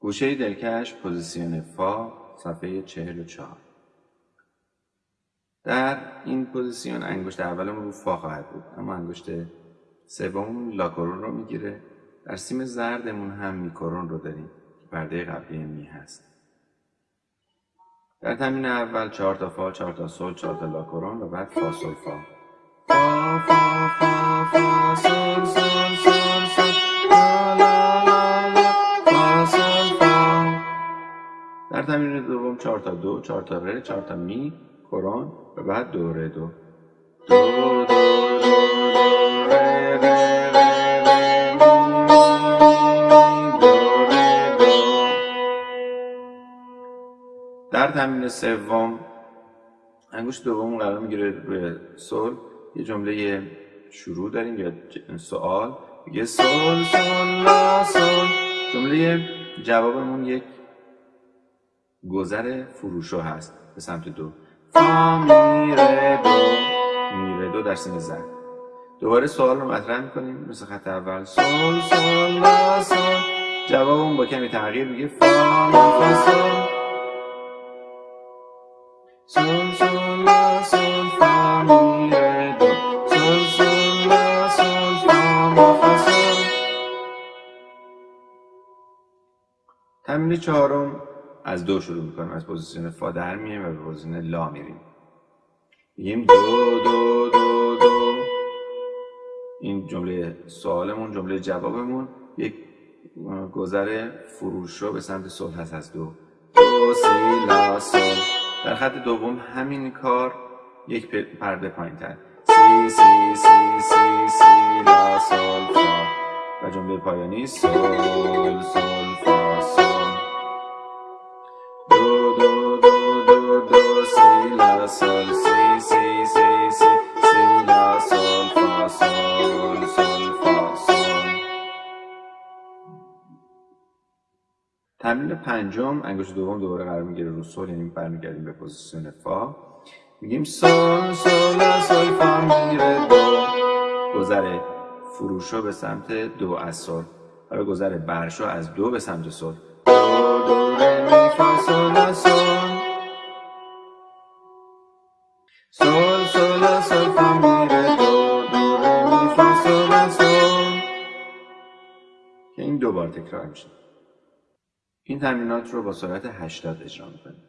گوشه دلکش پوزیسیون فا صفحه 44 در این پوزیسیون انگشت اولمون رو فا خواهد بود اما انگشت سوم لاکرون رو می‌گیره. در سیم زردمون هم میکرون رو داریم که پرده قبلی می هست. در تمرین اول چهار تا فا چهار تا سل چهار تا لاکرون و بعد فا سل فا. فا فا فا فا سل سل سل در تمرین دوم چهار تا دو چهار تا ره چهار تا می کرون و بعد دو ره دو دو دو دو در تمرین سوم انگشت دوم قرار می‌گیره روی سل یه جمله شروع داریم یا سوال میگه سل سل لا سل جمله جوابمون یک گذر فروشو هست به سمت دو. فا می ره دو. می ره دو در سیم زن دوباره سوال رو مطرح می‌کنیم. مثل خط اول. سل سل لا سل جوابمون با کمی تغییر میگه. فا فا سل سل سل لا سل فا می ره دو. سل سل لا سل تمرین چهارم. از دو شروع می‌کنیم. از پوزیسیون فا در میایم و به پوزیسیون لا میریم. میگیم دو دو دو دو. این جمله سوالمون جمله جوابمون یک گذر فروش رو به سمت سل هست از دو. دو سی لا سل در خط دوم همین کار یک پرده پایین تر سی سی سی سی سی لا سل فا. و جمله پایانی سل سل فا. سل سی سی سی سی سی لا سل فا سل سل فا سل تمرین پنجم انگشت دوم دوباره قرار می‌گیره رو سل یعنی برمیگردیم به پوزیسیون فا. میگیم سل لا سل فا می ره دو. گذر فروشو به سمت دو از سل و گذر برشو از دو به سمت سل دو دو ره می فا سل لا سل که این دو بار تکرار میشه. این تمرینات رو با سرعت 80 اجرا می‌کنیم